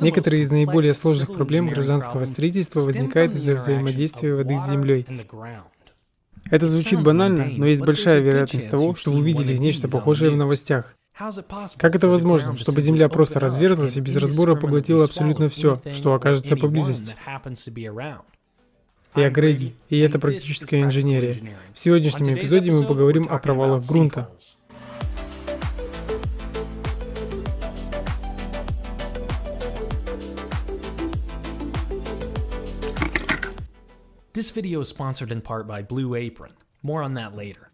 Некоторые из наиболее сложных проблем гражданского строительства возникают из-за взаимодействия воды с землей. Это звучит банально, но есть большая вероятность того, что вы видели нечто похожее в новостях. Как это возможно, чтобы Земля просто разверзлась и без разбора поглотила абсолютно все, что окажется поблизости? Я Грейди, и это практическая инженерия. В сегодняшнем эпизоде мы поговорим о провалах грунта. This video is sponsored in part by Blue Apron. More on that later.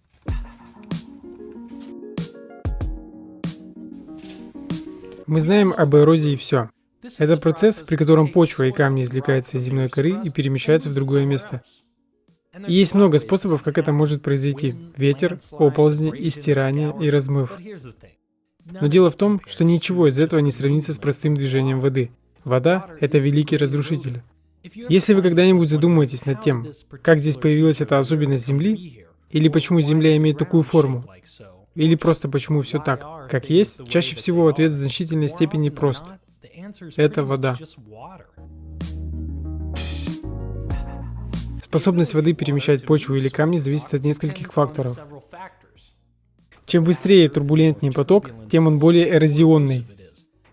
Мы знаем об эрозии все. Это процесс, при котором почва и камни извлекаются из земной коры и перемещаются в другое место. И есть много способов, как это может произойти. Ветер, оползни, истирание и размыв. Но дело в том, что ничего из этого не сравнится с простым движением воды. Вода — это великий разрушитель. Если вы когда-нибудь задумаетесь над тем, как здесь появилась эта особенность Земли, или почему Земля имеет такую форму, или просто почему все так, как есть, чаще всего ответ в значительной степени прост. Это вода. Способность воды перемещать почву или камни зависит от нескольких факторов. Чем быстрее и турбулентнее поток, тем он более эрозионный.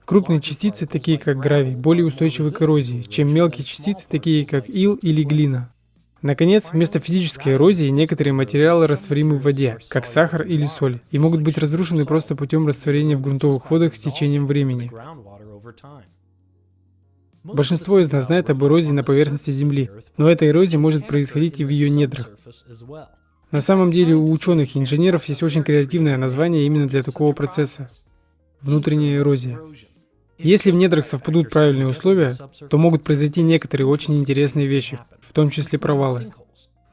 Крупные частицы, такие как гравий, более устойчивы к эрозии, чем мелкие частицы, такие как ил или глина. Наконец, вместо физической эрозии некоторые материалы растворимы в воде, как сахар или соль, и могут быть разрушены просто путем растворения в грунтовых водах с течением времени. Большинство из нас знает об эрозии на поверхности Земли, но эта эрозия может происходить и в ее недрах. На самом деле у ученых и инженеров есть очень креативное название именно для такого процесса — внутренняя эрозия. Если в недрах совпадут правильные условия, то могут произойти некоторые очень интересные вещи, в том числе провалы.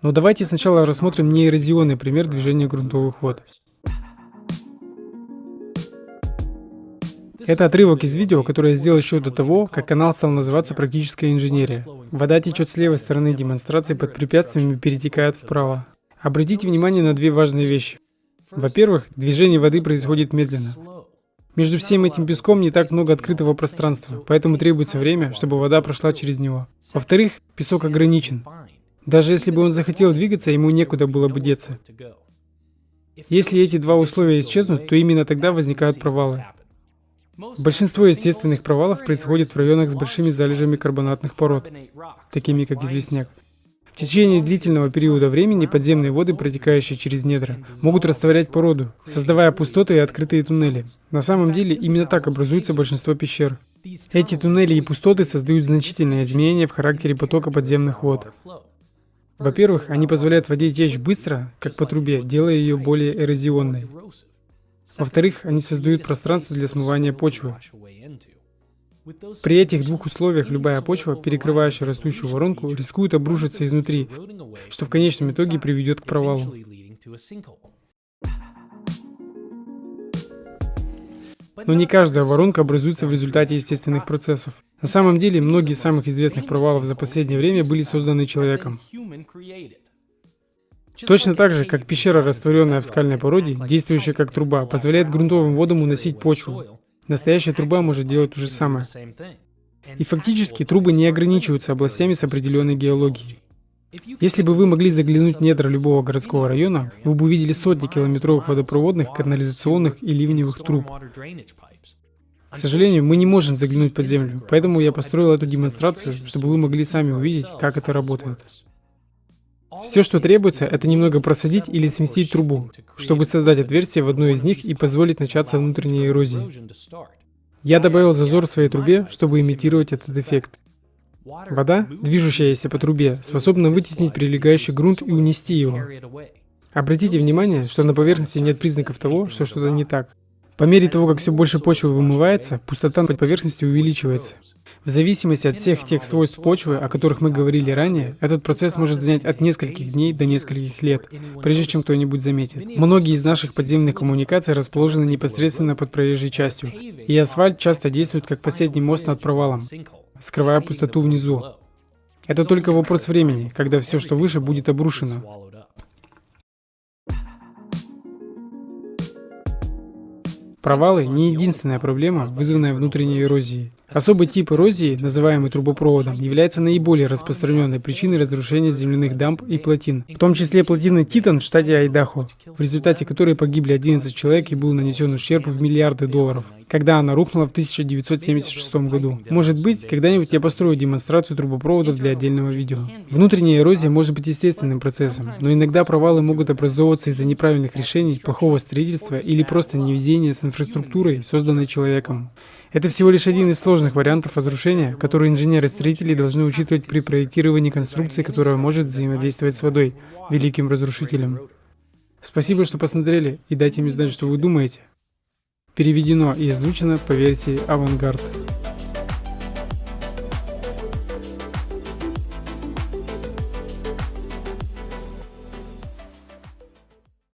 Но давайте сначала рассмотрим неэрозионный пример движения грунтовых вод. Это отрывок из видео, которое я сделал еще до того, как канал стал называться «Практическая инженерия». Вода течет с левой стороны демонстрации под препятствиями и перетекает вправо. Обратите внимание на две важные вещи. Во-первых, движение воды происходит медленно. Между всем этим песком не так много открытого пространства, поэтому требуется время, чтобы вода прошла через него. Во-вторых, песок ограничен. Даже если бы он захотел двигаться, ему некуда было бы деться. Если эти два условия исчезнут, то именно тогда возникают провалы. Большинство естественных провалов происходит в районах с большими залежами карбонатных пород, такими как известняк. В течение длительного периода времени подземные воды, протекающие через недра, могут растворять породу, создавая пустоты и открытые туннели. На самом деле, именно так образуется большинство пещер. Эти туннели и пустоты создают значительные изменения в характере потока подземных вод. Во-первых, они позволяют воде течь быстро, как по трубе, делая ее более эрозионной. Во-вторых, они создают пространство для смывания почвы. При этих двух условиях любая почва, перекрывающая растущую воронку, рискует обрушиться изнутри, что в конечном итоге приведет к провалу. Но не каждая воронка образуется в результате естественных процессов. На самом деле, многие из самых известных провалов за последнее время были созданы человеком. Точно так же, как пещера, растворенная в скальной породе, действующая как труба, позволяет грунтовым водам уносить почву, Настоящая труба может делать то же самое. И фактически трубы не ограничиваются областями с определенной геологией. Если бы вы могли заглянуть в недра любого городского района, вы бы увидели сотни километровых водопроводных, канализационных и ливневых труб. К сожалению, мы не можем заглянуть под землю, поэтому я построил эту демонстрацию, чтобы вы могли сами увидеть, как это работает. Все, что требуется, это немного просадить или сместить трубу, чтобы создать отверстие в одной из них и позволить начаться внутренней эрозии. Я добавил зазор в своей трубе, чтобы имитировать этот эффект. Вода, движущаяся по трубе, способна вытеснить прилегающий грунт и унести его. Обратите внимание, что на поверхности нет признаков того, что что-то не так. По мере того, как все больше почвы вымывается, пустота под поверхностью увеличивается. В зависимости от всех тех свойств почвы, о которых мы говорили ранее, этот процесс может занять от нескольких дней до нескольких лет, прежде чем кто-нибудь заметит. Многие из наших подземных коммуникаций расположены непосредственно под проезжей частью, и асфальт часто действует как последний мост над провалом, скрывая пустоту внизу. Это только вопрос времени, когда все, что выше, будет обрушено. Провалы — не единственная проблема, вызванная внутренней эрозией. Особый тип эрозии, называемый трубопроводом, является наиболее распространенной причиной разрушения земляных дамб и плотин, в том числе плотины Титан в штате Айдахо, в результате которой погибли 11 человек и был нанесен ущерб в миллиарды долларов, когда она рухнула в 1976 году. Может быть, когда-нибудь я построю демонстрацию трубопроводов для отдельного видео. Внутренняя эрозия может быть естественным процессом, но иногда провалы могут образовываться из-за неправильных решений, плохого строительства или просто невезения с инфраструктурой, созданной человеком. Это всего лишь один из сложных вариантов разрушения, который инженеры-строители должны учитывать при проектировании конструкции, которая может взаимодействовать с водой, великим разрушителем. Спасибо, что посмотрели, и дайте мне знать, что вы думаете. Переведено и озвучено по версии «Авангард».